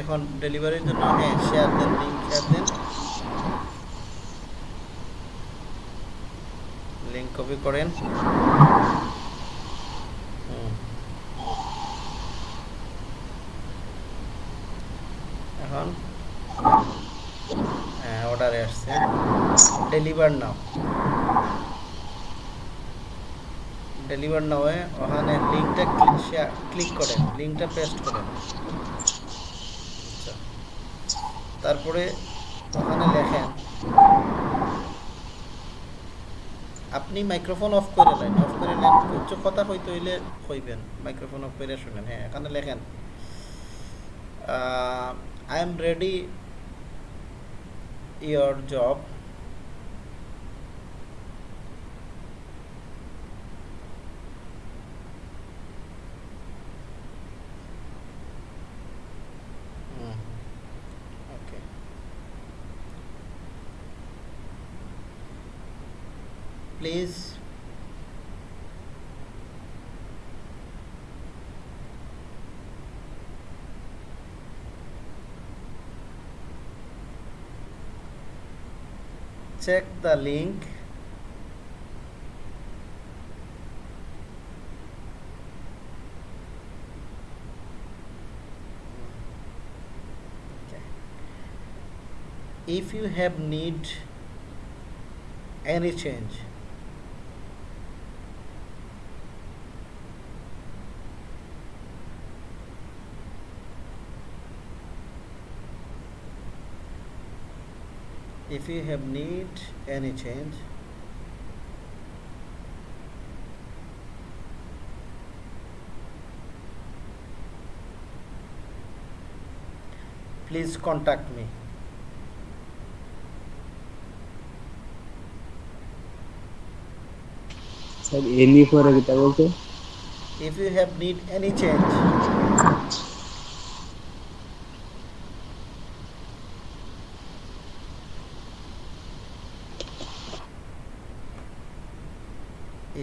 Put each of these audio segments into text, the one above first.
এখন ডেলিভারির জন্য হ্যাঁ শেয়ার দেন লিঙ্ক শেয়ার দেন। লিঙ্ক কপি করেন। এখন হ্যাঁ অর্ডারে আসছে। ডেলিভার নাও ডেলিভার নাও ওখানে লিঙ্কটা ক্লিক শেয়ার ক্লিক করেন। লিঙ্কটা পেস্ট করেন। তারপরে ওখানে লেখেন, আপনি মাইক্রোফোন অফ করে নেন অফ করে নেন উচ্চ কথা হইতে হইলে হইবেন মাইক্রোফোন অফ করে শুনেন। হ্যাঁ এখানে লেখেন I am ready your job please check the link. Okay. if you have need any change if you have need any change. Please contact me. Sir any for if you have need any change.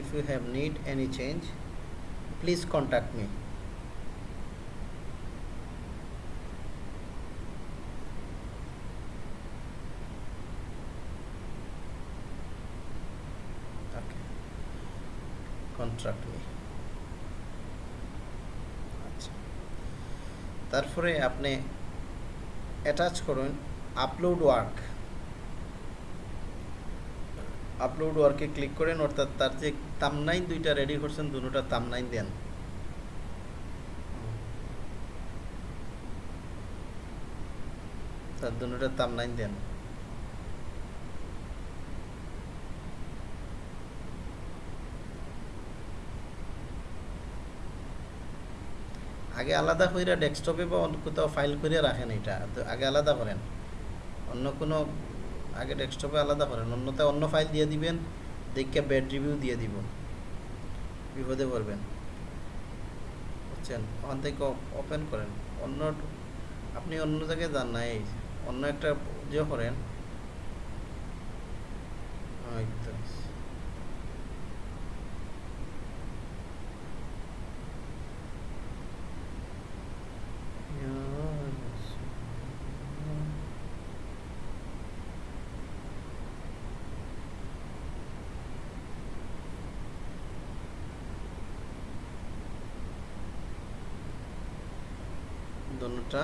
If you have need any change please contact me okay contact me আচ্ছা তারপরে আপনি attach করুন upload work upload ওয়ার্কে click করেন, অর্থাৎ তার যে তামনাইন দুইটা রেডি করছেন, দুটোটা তামনাইন দেন। তার দুটোটা তামনাইন দেন। আগে আলাদা কইরা ডেস্কটপে বা কোথাও ফাইল করে রাখেন এটা আগে আলাদা করেন। অন্য কোনো আগে ডেস্কটপে আলাদা করেন অন্যতে অন্য ফাইল দিয়ে দিবেন, দেখে ব্যাড রিভিউ দিয়ে দিব। বিপদে পড়বেন। বুঝছেন? ওখান থেকে ওপেন করেন। অন্য আপনি অন্য জায়গায় যান না, এই অন্য একটা যে করেন দোনোটা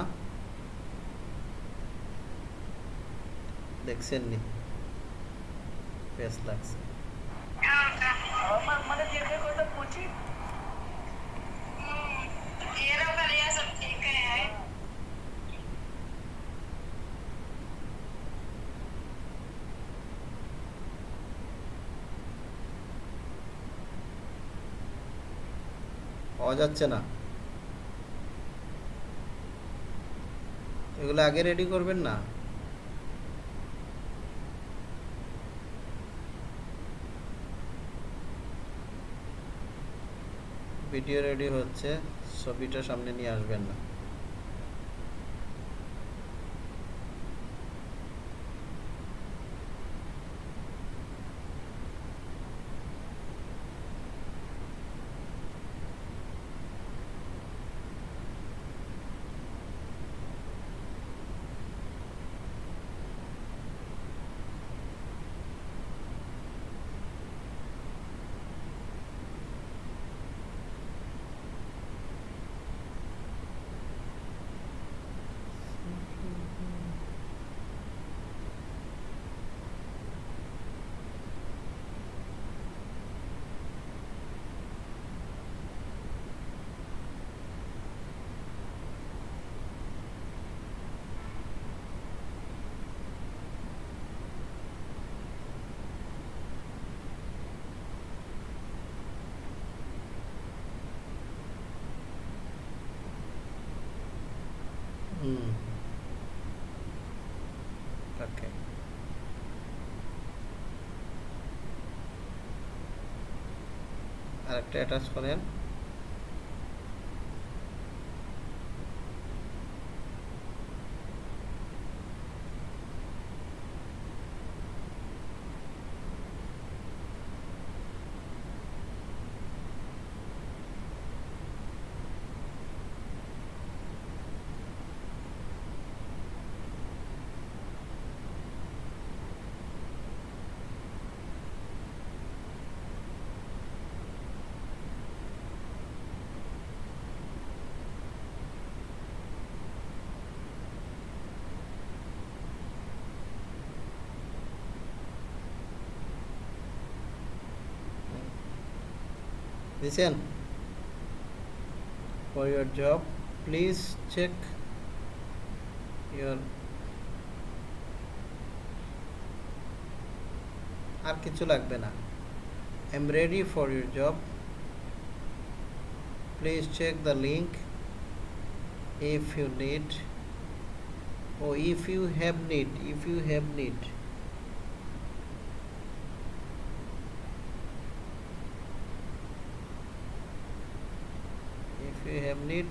দেখছেন নি বেশ লাগছে পাওয়া যাচ্ছে না এগুলো আগে রেডি করবেন না। ভিডিও রেডি হচ্ছে ছবিটা সামনে নিয়ে আসবেন না। আরেকটা অ্যাটাচ করেন। দিছেন for your job please check your আর কিছু লাগবে না I am ready for your job please check the link if you need oh if you have need if you have need if you have need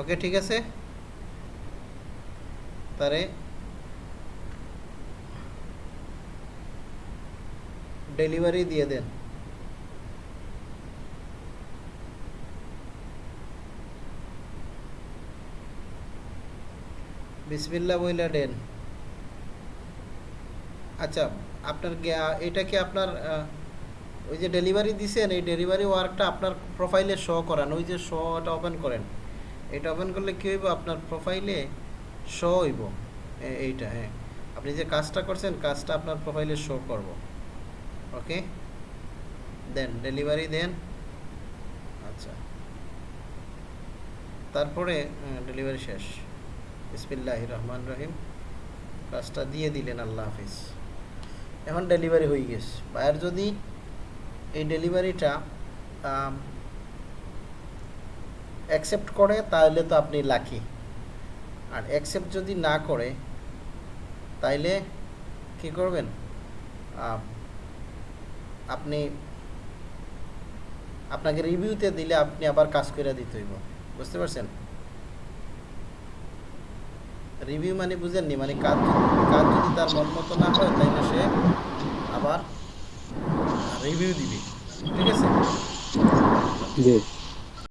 okay ঠিক আছে তারে delivery দিয়ে দেন। বিসমিল্লা বইলা দেন। আচ্ছা আপনার এটা কি আপনার ওই যে ডেলিভারি দিছেন, এই ডেলিভারি ওয়ার্কটা আপনার প্রোফাইলে শো করান, ওই যে শোটা ওপেন করেন। এটা ওপেন করলে কী হইব? আপনার প্রোফাইলে শো হইব। এইটা হ্যাঁ। আপনি যে কাজটা করছেন, কাজটা আপনার প্রোফাইলে শো করব। ওকে দেন ডেলিভারি দেন আচ্ছা। তারপরে ডেলিভারি শেষ। বিসমিল্লাহ রহমান রহিম কাজটা দিয়ে দিলেন, আল্লাহ হাফিজ। এখন ডেলিভারি হয়ে গেছে। বায়ার যদি এই ডেলিভারিটা অ্যাকসেপ্ট করে, তাহলে তো আপনি লাকি আর অ্যাকসেপ্ট যদি না করে, তাইলে কি করবেন? আপনি আপনাকে রিভিউতে দিলে আপনি আবার কাজ করে দিতে হইব। বুঝতে পারছেন? রিভিউ মানে বুঝেননি মানে কাজ কাজ যদি তার মন মতো না হয় তাইলে সে আবার রিভিউ দিবে। ঠিক আছে?